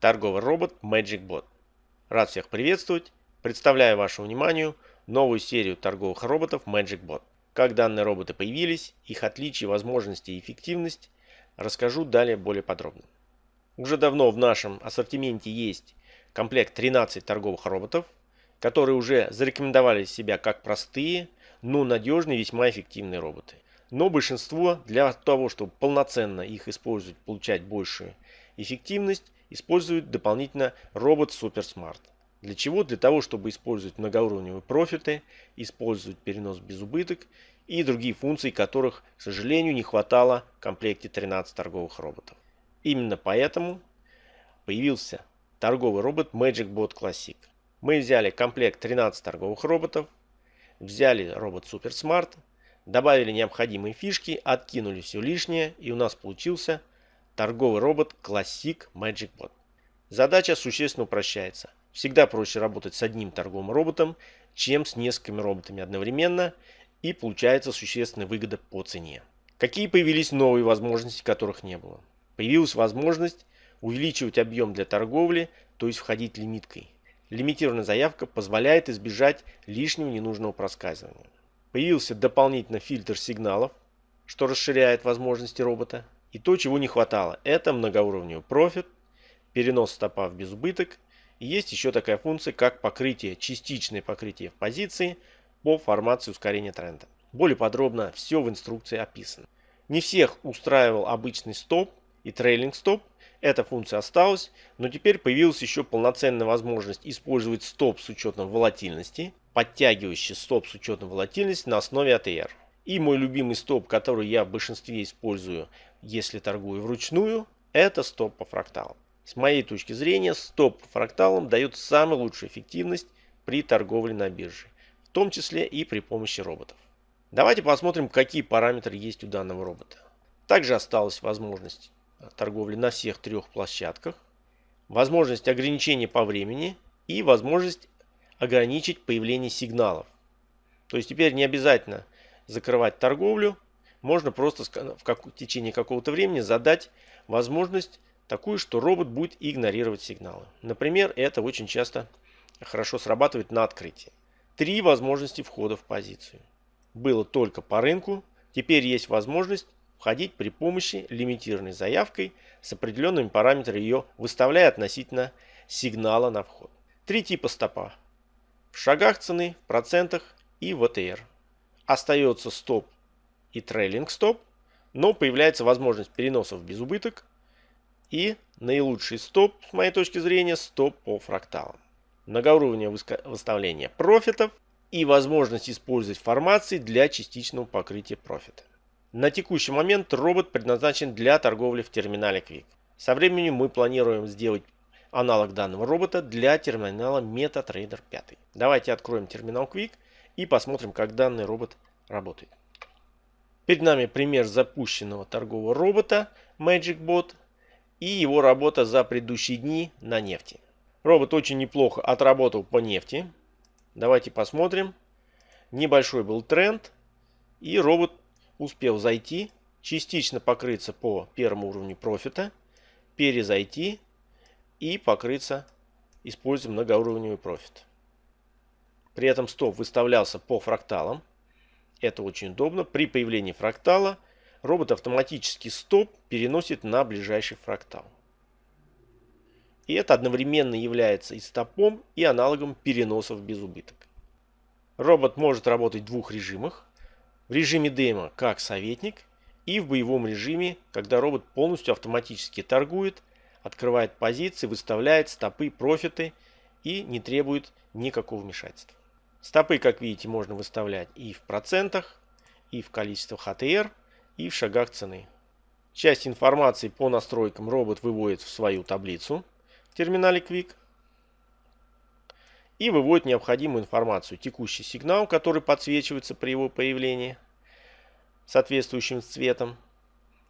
торговый робот MagicBot. Рад всех приветствовать. Представляю вашему вниманию новую серию торговых роботов MagicBot. Как данные роботы появились, их отличия, возможности и эффективность расскажу далее более подробно. Уже давно в нашем ассортименте есть комплект 13 торговых роботов, которые уже зарекомендовали себя как простые, но надежные весьма эффективные роботы. Но большинство для того, чтобы полноценно их использовать, получать большую эффективность, используют дополнительно робот Super Smart. Для чего? Для того, чтобы использовать многоуровневые профиты, использовать перенос без убыток и другие функции, которых, к сожалению, не хватало в комплекте 13 торговых роботов. Именно поэтому появился торговый робот MagicBot Classic. Мы взяли комплект 13 торговых роботов, взяли робот Super Smart, добавили необходимые фишки, откинули все лишнее и у нас получился торговый робот Classic MagicBot. Задача существенно упрощается. Всегда проще работать с одним торговым роботом, чем с несколькими роботами одновременно и получается существенная выгода по цене. Какие появились новые возможности, которых не было? Появилась возможность увеличивать объем для торговли, то есть входить лимиткой. Лимитированная заявка позволяет избежать лишнего ненужного проскальзывания. Появился дополнительный фильтр сигналов, что расширяет возможности робота. И то, чего не хватало, это многоуровневый профит, перенос стопа в безубыток. И есть еще такая функция, как покрытие, частичное покрытие в позиции по формации ускорения тренда. Более подробно все в инструкции описано. Не всех устраивал обычный стоп и трейлинг стоп. Эта функция осталась, но теперь появилась еще полноценная возможность использовать стоп с учетом волатильности, подтягивающий стоп с учетом волатильности на основе ATR. И мой любимый стоп, который я в большинстве использую, если торгую вручную, это стоп по фракталам. С моей точки зрения, стоп по фракталам дает самую лучшую эффективность при торговле на бирже, в том числе и при помощи роботов. Давайте посмотрим, какие параметры есть у данного робота. Также осталась возможность торговли на всех трех площадках, возможность ограничения по времени и возможность ограничить появление сигналов. То есть теперь не обязательно закрывать торговлю, можно просто в, как, в течение какого-то времени задать возможность такую, что робот будет игнорировать сигналы. Например, это очень часто хорошо срабатывает на открытии. Три возможности входа в позицию. Было только по рынку, теперь есть возможность входить при помощи лимитированной заявкой с определенными параметрами ее выставляя относительно сигнала на вход. Три типа стопа. В шагах цены, в процентах и в АТР. Остается стоп и трейлинг стоп, но появляется возможность переносов без убыток и наилучший стоп, с моей точки зрения, стоп по фракталам. Многоуровневое выставление профитов и возможность использовать формации для частичного покрытия профита. На текущий момент робот предназначен для торговли в терминале Quick. Со временем мы планируем сделать аналог данного робота для терминала MetaTrader 5. Давайте откроем терминал Quick и посмотрим, как данный робот работает. Перед нами пример запущенного торгового робота MagicBot и его работа за предыдущие дни на нефти. Робот очень неплохо отработал по нефти. Давайте посмотрим. Небольшой был тренд и робот успел зайти, частично покрыться по первому уровню профита, перезайти и покрыться, используя многоуровневый профит. При этом стоп выставлялся по фракталам. Это очень удобно. При появлении фрактала робот автоматически стоп переносит на ближайший фрактал. И это одновременно является и стопом, и аналогом переносов без убыток. Робот может работать в двух режимах в режиме демо как советник и в боевом режиме, когда робот полностью автоматически торгует, открывает позиции, выставляет стопы, профиты и не требует никакого вмешательства. Стопы, как видите, можно выставлять и в процентах, и в количествах АТР, и в шагах цены. Часть информации по настройкам робот выводит в свою таблицу в терминале Quick и выводит необходимую информацию. Текущий сигнал, который подсвечивается при его появлении соответствующим цветом.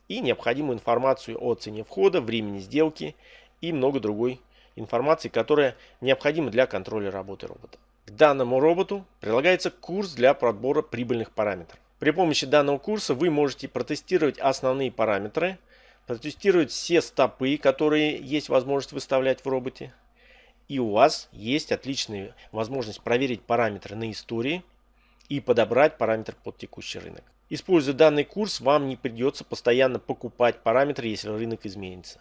И необходимую информацию о цене входа, времени сделки и много другой информации, которая необходима для контроля работы робота. Данному роботу прилагается курс для подбора прибыльных параметров. При помощи данного курса вы можете протестировать основные параметры, протестировать все стопы, которые есть возможность выставлять в роботе. И у вас есть отличная возможность проверить параметры на истории и подобрать параметр под текущий рынок. Используя данный курс, вам не придется постоянно покупать параметры, если рынок изменится.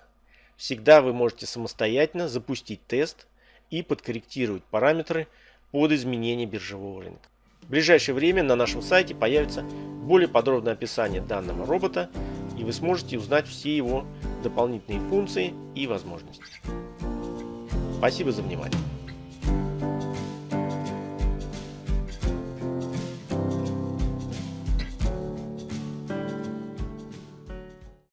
Всегда вы можете самостоятельно запустить тест и подкорректировать параметры под изменение биржевого рынка. В ближайшее время на нашем сайте появится более подробное описание данного робота и вы сможете узнать все его дополнительные функции и возможности. Спасибо за внимание.